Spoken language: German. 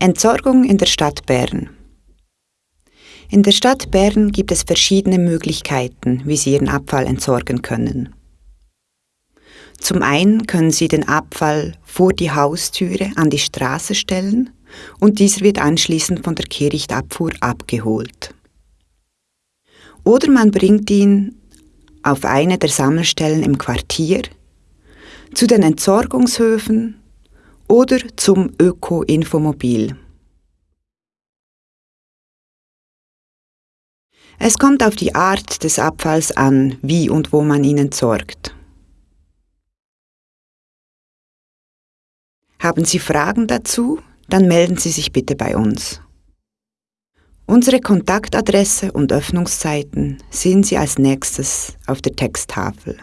Entsorgung in der Stadt Bern. In der Stadt Bern gibt es verschiedene Möglichkeiten, wie Sie Ihren Abfall entsorgen können. Zum einen können Sie den Abfall vor die Haustüre an die Straße stellen und dieser wird anschließend von der Kehrichtabfuhr abgeholt. Oder man bringt ihn auf eine der Sammelstellen im Quartier, zu den Entsorgungshöfen oder zum Öko-Infomobil. Es kommt auf die Art des Abfalls an, wie und wo man ihn entsorgt. Haben Sie Fragen dazu? Dann melden Sie sich bitte bei uns. Unsere Kontaktadresse und Öffnungszeiten sehen Sie als nächstes auf der Texttafel.